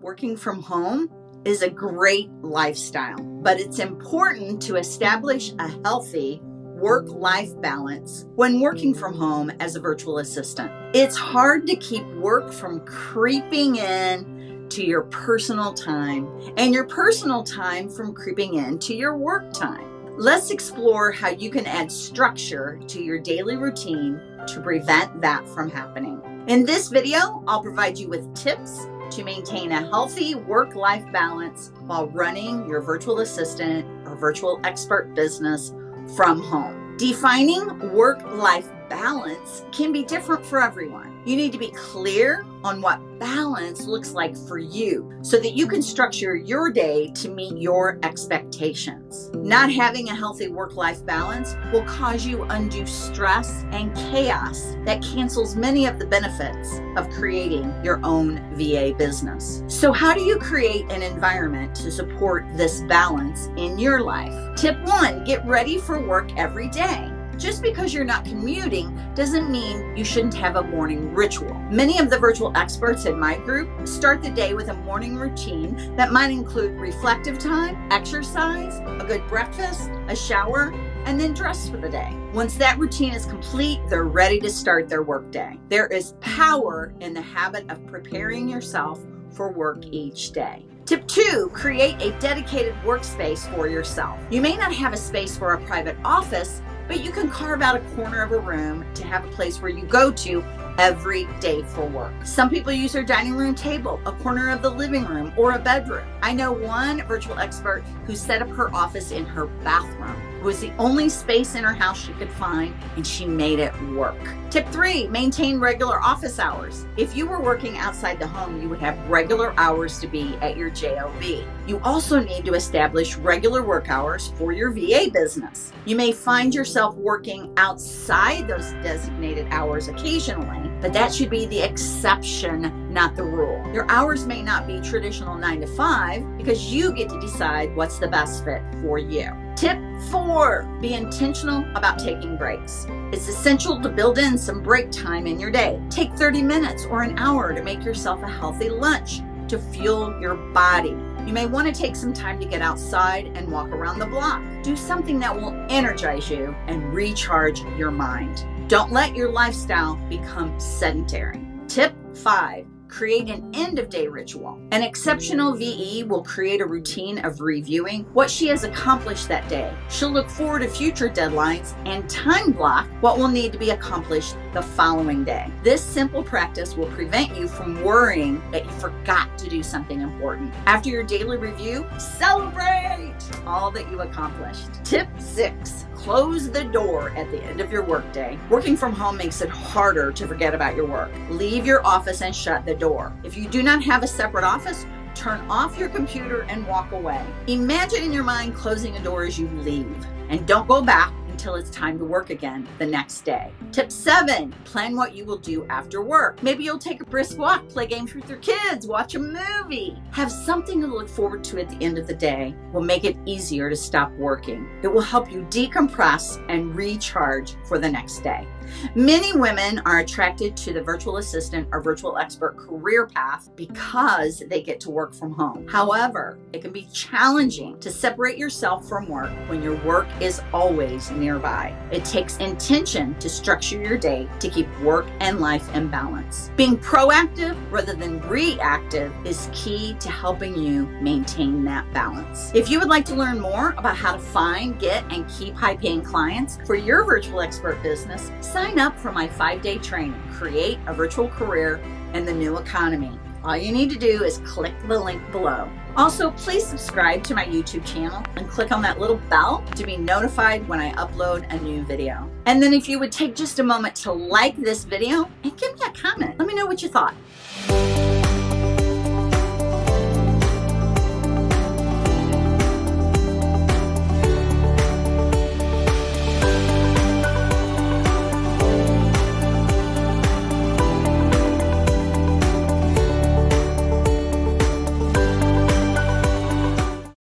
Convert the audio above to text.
working from home is a great lifestyle, but it's important to establish a healthy work life balance when working from home as a virtual assistant. It's hard to keep work from creeping in to your personal time and your personal time from creeping in to your work time. Let's explore how you can add structure to your daily routine to prevent that from happening. In this video, I'll provide you with tips to maintain a healthy work-life balance while running your virtual assistant or virtual expert business from home. Defining work-life balance can be different for everyone. You need to be clear on what balance looks like for you so that you can structure your day to meet your expectations. Not having a healthy work-life balance will cause you undue stress and chaos that cancels many of the benefits of creating your own VA business. So how do you create an environment to support this balance in your life? Tip one, get ready for work every day. Just because you're not commuting doesn't mean you shouldn't have a morning ritual. Many of the virtual experts in my group start the day with a morning routine that might include reflective time, exercise, a good breakfast, a shower, and then dress for the day. Once that routine is complete, they're ready to start their workday. There is power in the habit of preparing yourself for work each day. Tip two, create a dedicated workspace for yourself. You may not have a space for a private office, but you can carve out a corner of a room to have a place where you go to every day for work. Some people use their dining room table, a corner of the living room, or a bedroom. I know one virtual expert who set up her office in her bathroom. It was the only space in her house she could find, and she made it work. Tip three, maintain regular office hours. If you were working outside the home, you would have regular hours to be at your JOB. You also need to establish regular work hours for your VA business. You may find yourself working outside those designated hours occasionally, but that should be the exception, not the rule. Your hours may not be traditional nine to five because you get to decide what's the best fit for you. Tip four, be intentional about taking breaks. It's essential to build in some break time in your day. Take 30 minutes or an hour to make yourself a healthy lunch to fuel your body. You may want to take some time to get outside and walk around the block. Do something that will energize you and recharge your mind. Don't let your lifestyle become sedentary. Tip five, create an end of day ritual. An exceptional VE will create a routine of reviewing what she has accomplished that day. She'll look forward to future deadlines and time block what will need to be accomplished the following day. This simple practice will prevent you from worrying that you forgot to do something important. After your daily review, celebrate all that you accomplished. Tip six, close the door at the end of your workday. Working from home makes it harder to forget about your work. Leave your office and shut the door. If you do not have a separate office, turn off your computer and walk away. Imagine in your mind closing a door as you leave and don't go back until it's time to work again the next day. Tip seven, plan what you will do after work. Maybe you'll take a brisk walk, play games with your kids, watch a movie. Have something to look forward to at the end of the day will make it easier to stop working. It will help you decompress and recharge for the next day. Many women are attracted to the virtual assistant or virtual expert career path because they get to work from home. However, it can be challenging to separate yourself from work when your work is always nearby. It takes intention to structure your day to keep work and life in balance. Being proactive rather than reactive is key to helping you maintain that balance. If you would like to learn more about how to find, get, and keep high paying clients for your virtual expert business, Sign up for my five-day training, Create a Virtual Career in the New Economy. All you need to do is click the link below. Also, please subscribe to my YouTube channel and click on that little bell to be notified when I upload a new video. And then if you would take just a moment to like this video and give me a comment. Let me know what you thought.